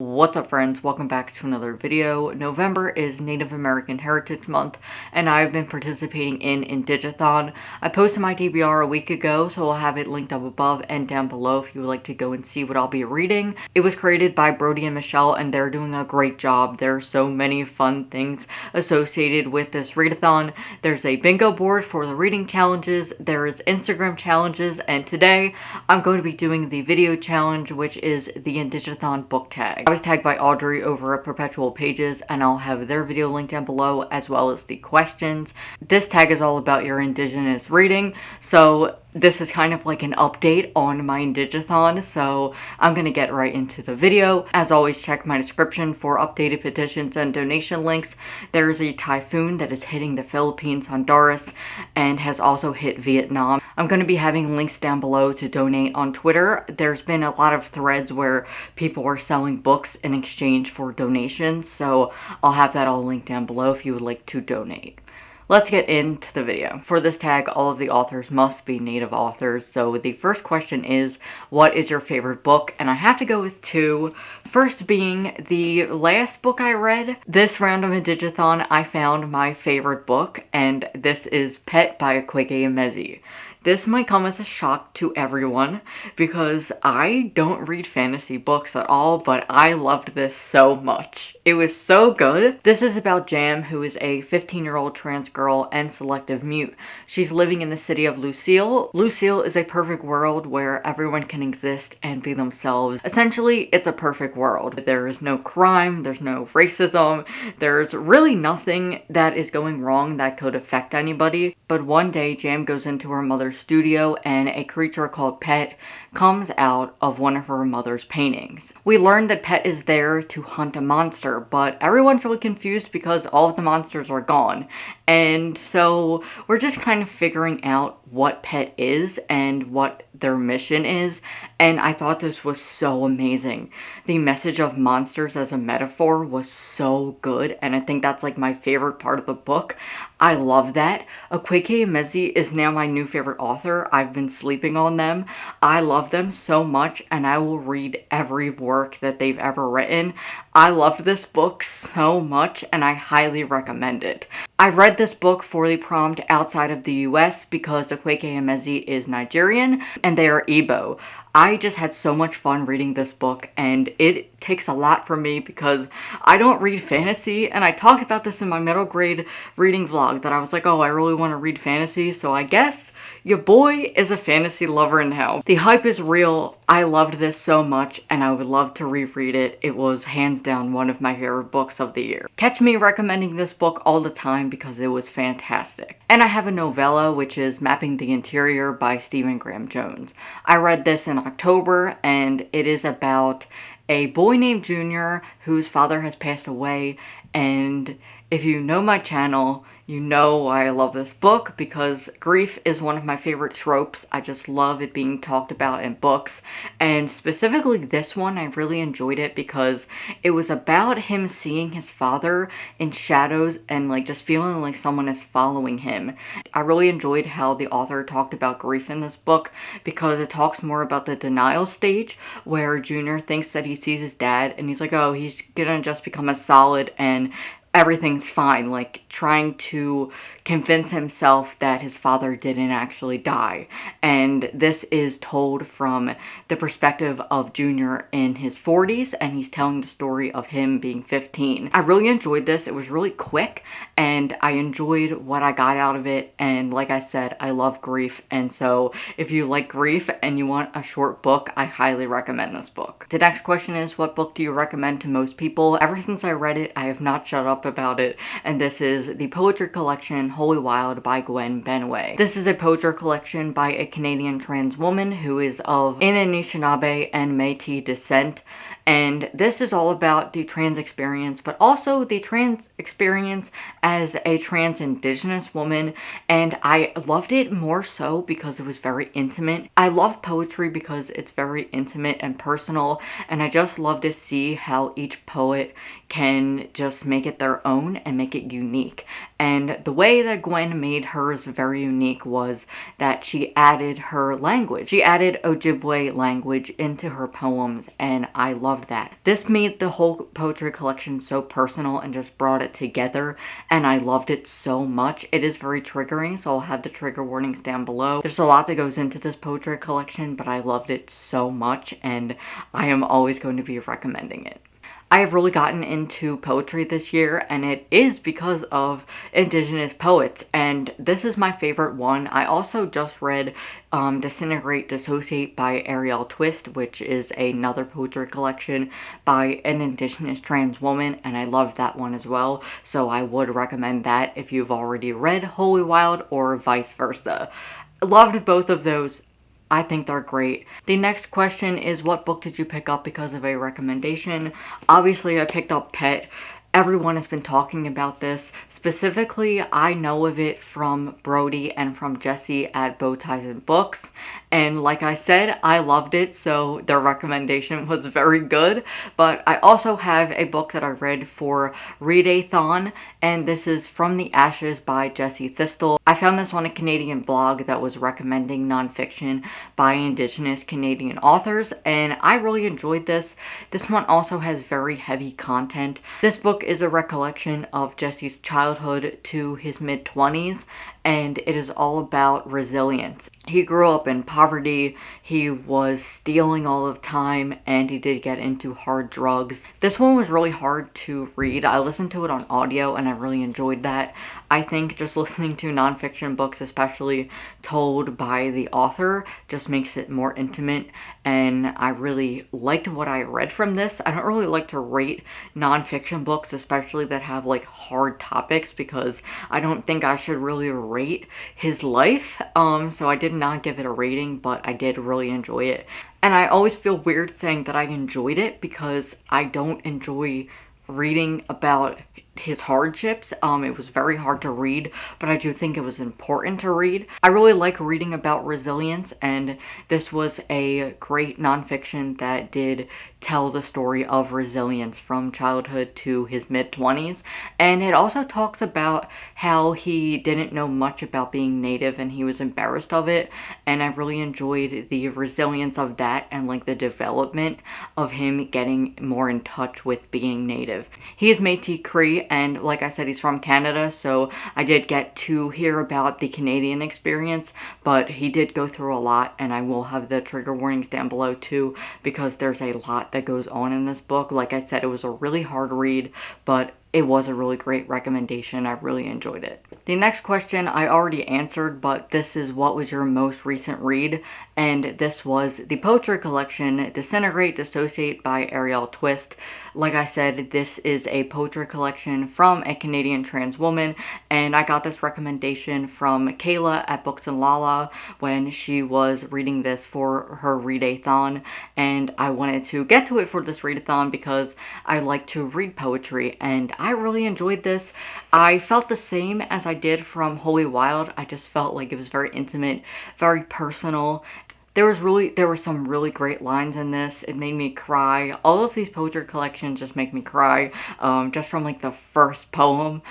What's up friends, welcome back to another video. November is Native American Heritage Month and I've been participating in Indigathon. I posted my TBR a week ago so I'll have it linked up above and down below if you would like to go and see what I'll be reading. It was created by Brody and Michelle and they're doing a great job. There are so many fun things associated with this readathon. There's a bingo board for the reading challenges, there is Instagram challenges and today I'm going to be doing the video challenge which is the Indigathon book tag. I was tagged by Audrey over at Perpetual Pages and I'll have their video linked down below as well as the questions. This tag is all about your indigenous reading so this is kind of like an update on my Indigathon, so I'm gonna get right into the video. As always, check my description for updated petitions and donation links. There's a typhoon that is hitting the Philippines, Honduras, and has also hit Vietnam. I'm gonna be having links down below to donate on Twitter. There's been a lot of threads where people are selling books in exchange for donations, so I'll have that all linked down below if you would like to donate. Let's get into the video. For this tag, all of the authors must be native authors. So the first question is, what is your favorite book? And I have to go with two. First being the last book I read. This round of Indigathon, I found my favorite book, and this is Pet by Akwaeke Emezi. This might come as a shock to everyone because I don't read fantasy books at all, but I loved this so much. It was so good. This is about Jam, who is a 15-year-old trans girl and selective mute. She's living in the city of Lucille. Lucille is a perfect world where everyone can exist and be themselves. Essentially, it's a perfect world. There is no crime, there's no racism, there's really nothing that is going wrong that could affect anybody. But one day, Jam goes into her mother's studio and a creature called Pet comes out of one of her mother's paintings. We learn that Pet is there to hunt a monster, but everyone's really confused because all of the monsters are gone. And so we're just kind of figuring out what Pet is and what their mission is. And I thought this was so amazing. The message of monsters as a metaphor was so good. And I think that's like my favorite part of the book. I love that. Akwaeke Emezi is now my new favorite author. I've been sleeping on them. I love them so much and I will read every work that they've ever written. I loved this book so much and I highly recommend it. I read this book for the prompt outside of the US because Akwaeke Emezi is Nigerian and they are Igbo. I just had so much fun reading this book and it takes a lot from me because I don't read fantasy and I talked about this in my middle grade reading vlog that I was like, oh, I really want to read fantasy, so I guess your boy is a fantasy lover now. The hype is real. I loved this so much and I would love to reread it. It was hands down one of my favorite books of the year. Catch me recommending this book all the time because it was fantastic. And I have a novella which is Mapping the Interior by Stephen Graham Jones. I read this in October and it is about a boy named Junior whose father has passed away. And if you know my channel, you know why I love this book because grief is one of my favorite tropes. I just love it being talked about in books. And specifically this one, I really enjoyed it because it was about him seeing his father in shadows and like just feeling like someone is following him. I really enjoyed how the author talked about grief in this book because it talks more about the denial stage where Junior thinks that he sees his dad and he's like, oh, he's gonna just become a solid and everything's fine, like trying to convince himself that his father didn't actually die. And this is told from the perspective of Junior in his 40s, and he's telling the story of him being 15. I really enjoyed this. It was really quick, and I enjoyed what I got out of it. And like I said, I love grief, and so if you like grief and you want a short book, I highly recommend this book. The next question is, what book do you recommend to most people? Ever since I read it, I have not shut up about it, and this is the poetry collection Holy Wild by Gwen Benaway. This is a poetry collection by a Canadian trans woman who is of Anishinaabe and Métis descent and this is all about the trans experience, but also the trans experience as a trans indigenous woman. And I loved it more so because it was very intimate. I love poetry because it's very intimate and personal. And I just love to see how each poet can just make it their own and make it unique. And the way that Gwen made hers very unique was that she added her language. She added Ojibwe language into her poems and I loved that. This made the whole poetry collection so personal and just brought it together and I loved it so much. It is very triggering so I'll have the trigger warnings down below. There's a lot that goes into this poetry collection but I loved it so much and I am always going to be recommending it. I have really gotten into poetry this year and it is because of indigenous poets and this is my favorite one. I also just read um, Disintegrate Dissociate by Arielle Twist which is another poetry collection by an indigenous trans woman and I loved that one as well so I would recommend that if you've already read Holy Wild or vice versa. Loved both of those I think they're great. The next question is what book did you pick up because of a recommendation? Obviously I picked up Pet Everyone has been talking about this. Specifically, I know of it from Brody and from Jesse at Bow Ties and Books. And like I said, I loved it, so their recommendation was very good. But I also have a book that I read for Readathon, and this is From the Ashes by Jesse Thistle. I found this on a Canadian blog that was recommending nonfiction by Indigenous Canadian authors, and I really enjoyed this. This one also has very heavy content. This book book is a recollection of Jesse's childhood to his mid-20s and it is all about resilience. He grew up in poverty, he was stealing all of time, and he did get into hard drugs. This one was really hard to read. I listened to it on audio and I really enjoyed that. I think just listening to nonfiction books, especially told by the author, just makes it more intimate and I really liked what I read from this. I don't really like to rate nonfiction books, especially that have like hard topics because I don't think I should really rate rate his life. Um, so I did not give it a rating, but I did really enjoy it. And I always feel weird saying that I enjoyed it because I don't enjoy reading about his hardships. Um, it was very hard to read, but I do think it was important to read. I really like reading about resilience, and this was a great nonfiction that did tell the story of resilience from childhood to his mid-20s and it also talks about how he didn't know much about being native and he was embarrassed of it and I really enjoyed the resilience of that and like the development of him getting more in touch with being native. He is Métis Cree and like I said he's from Canada so I did get to hear about the Canadian experience but he did go through a lot and I will have the trigger warnings down below too because there's a lot that goes on in this book. Like I said, it was a really hard read, but it was a really great recommendation. I really enjoyed it. The next question I already answered, but this is what was your most recent read? And this was the poetry collection Disintegrate, Dissociate by Arielle Twist. Like I said, this is a poetry collection from a Canadian trans woman, and I got this recommendation from Kayla at Books and Lala when she was reading this for her readathon, and I wanted to get to it for this readathon because I like to read poetry, and I really enjoyed this. I felt the same as I did from Holy Wild. I just felt like it was very intimate, very personal, there was really there were some really great lines in this it made me cry all of these poetry collections just make me cry um, just from like the first poem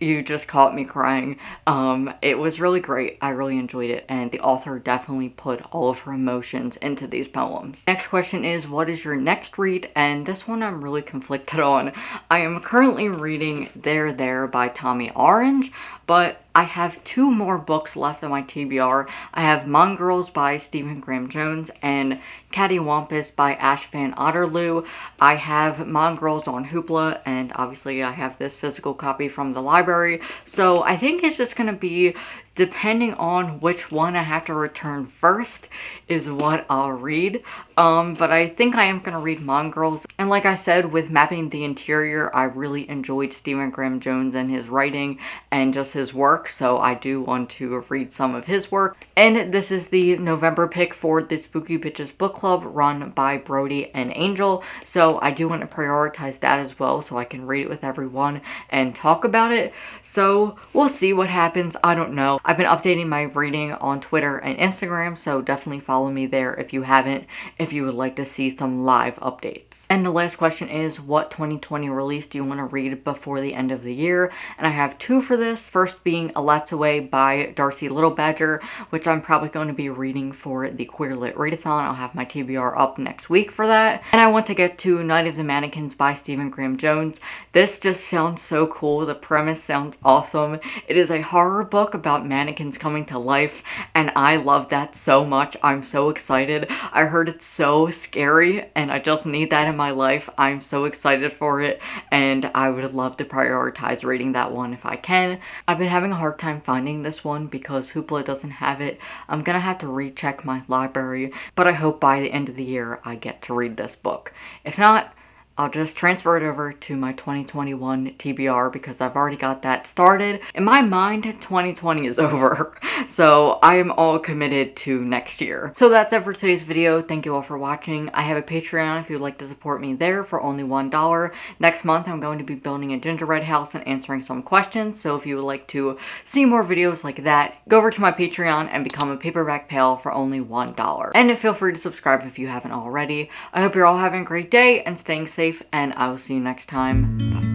you just caught me crying. Um, it was really great. I really enjoyed it and the author definitely put all of her emotions into these poems. Next question is what is your next read? And this one I'm really conflicted on. I am currently reading There There by Tommy Orange, but I have two more books left on my TBR. I have Mongrels by Stephen Graham Jones and Cattywampus by Ash Van Otterloo. I have Mongrels on Hoopla and obviously I have this physical copy from the library. So I think it's just going to be depending on which one I have to return first is what I'll read. Um, but I think I am going to read Mongrels. And like I said, with Mapping the Interior, I really enjoyed Stephen Graham Jones and his writing and just his work. So I do want to read some of his work. And this is the November pick for the Spooky Bitches Book Club run by Brody and Angel. So I do want to prioritize that as well so I can read it with everyone and talk about it. So we'll see what happens. I don't know. I've been updating my reading on Twitter and Instagram, so definitely follow me there if you haven't, if you would like to see some live updates. And the last question is, what 2020 release do you want to read before the end of the year? And I have two for this. First being Elatsoe by Darcie Little Badger, which I'm probably going to be reading for the Queer Lit Readathon. I'll have my TBR up next week for that. And I want to get to Night of the Mannequins by Stephen Graham Jones. This just sounds so cool. The premise sounds awesome. It is a horror book about mannequins coming to life and I love that so much. I'm so excited. I heard it's so scary and I just need that in my life. I'm so excited for it and I would love to prioritize reading that one if I can. I've been having a hard time finding this one because Hoopla doesn't have it. I'm gonna have to recheck my library but I hope by the end of the year I get to read this book. If not, I'll just transfer it over to my 2021 TBR because I've already got that started. In my mind, 2020 is over. So I am all committed to next year. So that's it for today's video. Thank you all for watching. I have a Patreon if you'd like to support me there for only $1. Next month, I'm going to be building a gingerbread house and answering some questions. So if you would like to see more videos like that, go over to my Patreon and become a paperback pal for only $1. And feel free to subscribe if you haven't already. I hope you're all having a great day and staying safe safe, and I will see you next time. Bye.